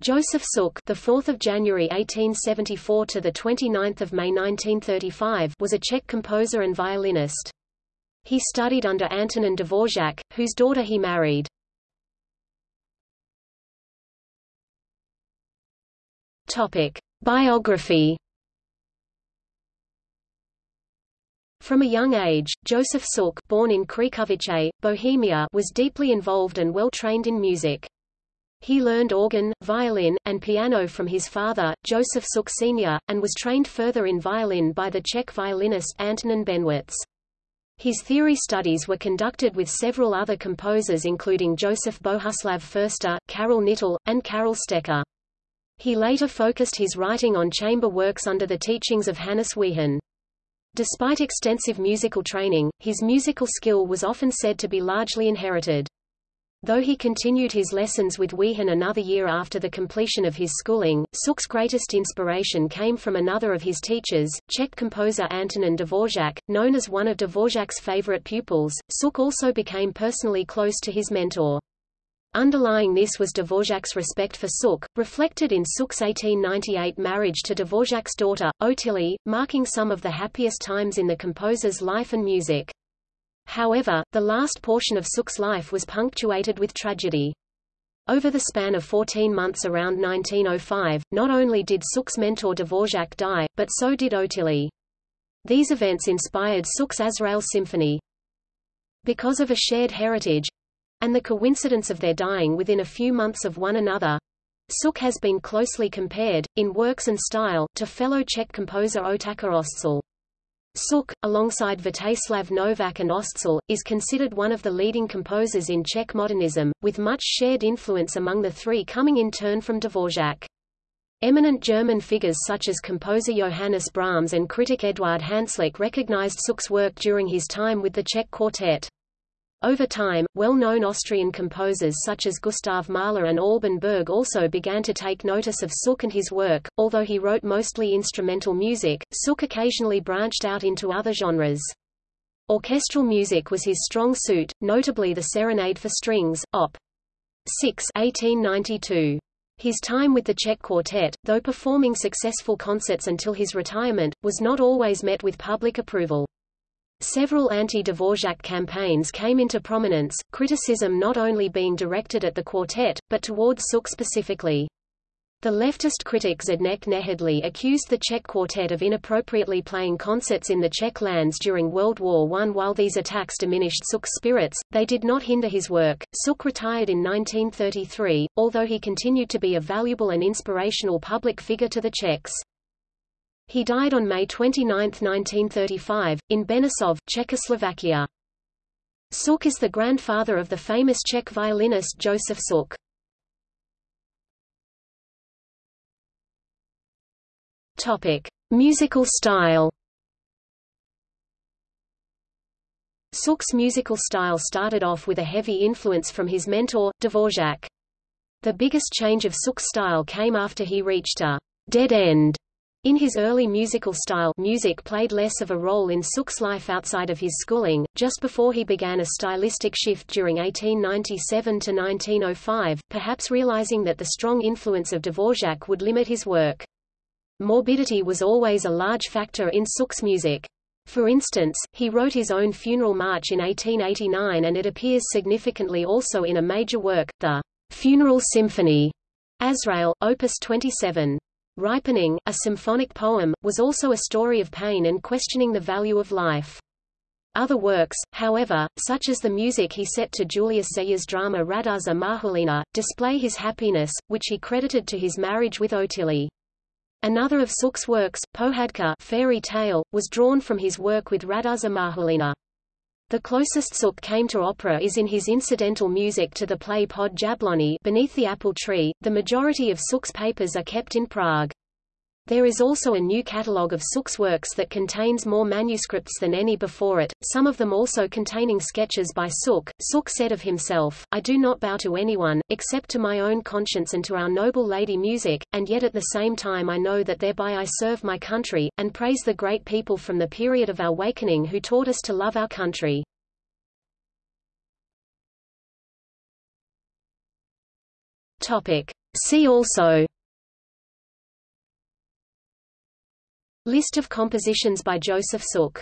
Joseph Suk, the 4th of January 1874 to the 29th of May 1935, was a Czech composer and violinist. He studied under Antonin Dvořák, whose daughter he married. Topic: Biography. From a young age, Joseph Suk, born in Křečovice, Bohemia, was deeply involved and well trained in music. He learned organ, violin, and piano from his father, Joseph Suk Sr., and was trained further in violin by the Czech violinist Antonin Bennewitz. His theory studies were conducted with several other composers including Joseph Bohuslav Förster, Karel Knittel, and Karel Stecker. He later focused his writing on chamber works under the teachings of Hanuš Wihan. Despite extensive musical training, his musical skill was often said to be largely inherited. Though he continued his lessons with Wihan another year after the completion of his schooling, Suk's greatest inspiration came from another of his teachers, Czech composer Antonin Dvořák, known as one of Dvořák's favorite pupils. Suk also became personally close to his mentor. Underlying this was Dvořák's respect for Suk, reflected in Suk's 1898 marriage to Dvořák's daughter, Ottilie, marking some of the happiest times in the composer's life and music. However, the last portion of Suk's life was punctuated with tragedy. Over the span of 14 months around 1905, not only did Suk's mentor Dvořák die, but so did Ottilie. These events inspired Suk's Azrael Symphony. Because of a shared heritage, and the coincidence of their dying within a few months of one another, Suk has been closely compared, in works and style, to fellow Czech composer Otakar Ostrčil. Suk, alongside Vítězslav Novák and Ostrčil, is considered one of the leading composers in Czech modernism, with much shared influence among the three coming in turn from Dvořák. Eminent German figures such as composer Johannes Brahms and critic Eduard Hanslick recognized Suk's work during his time with the Czech quartet. Over time, well-known Austrian composers such as Gustav Mahler and Alban Berg also began to take notice of Suk and his work. Although he wrote mostly instrumental music, Suk occasionally branched out into other genres. Orchestral music was his strong suit, notably the Serenade for Strings, Op. 6 1892. His time with the Czech Quartet, though performing successful concerts until his retirement, was not always met with public approval. Several anti-Dvořák campaigns came into prominence, criticism not only being directed at the quartet, but towards Suk specifically. The leftist critic Zdeněk Nejedlý accused the Czech quartet of inappropriately playing concerts in the Czech lands during World War I. While these attacks diminished Suk's spirits, they did not hinder his work. Suk retired in 1933, although he continued to be a valuable and inspirational public figure to the Czechs. He died on May 29, 1935, in Benešov, Czechoslovakia. Suk is the grandfather of the famous Czech violinist Joseph Suk. Topic: Musical style. Suk's musical style started off with a heavy influence from his mentor, Dvořák. The biggest change of Suk's style came after he reached a dead end in his early musical style music played less of a role in Suk's life outside of his schooling, just before he began a stylistic shift during 1897 to 1905, perhaps realizing that the strong influence of Dvořák would limit his work. Morbidity was always a large factor in Suk's music. For instance, he wrote his own funeral march in 1889 and it appears significantly also in a major work, the Funeral Symphony, Azrael, Opus 27. Ripening, a symphonic poem, was also a story of pain and questioning the value of life. Other works, however, such as the music he set to Julius Zeyer's drama Radúz a Mahulena, display his happiness, which he credited to his marriage with Ottilie. Another of Suk's works, Pohádka fairy tale, was drawn from his work with Radúz a Mahulena. The closest Suk came to opera is in his incidental music to the play Pod Jabloní Beneath the Apple Tree. The majority of Suk's papers are kept in Prague. There is also a new catalogue of Suk's works that contains more manuscripts than any before it, some of them also containing sketches by Suk. Suk said of himself, I do not bow to anyone, except to my own conscience and to our noble lady music, and yet at the same time I know that thereby I serve my country, and praise the great people from the period of our awakening who taught us to love our country. Topic. See also List of compositions by Joseph Suk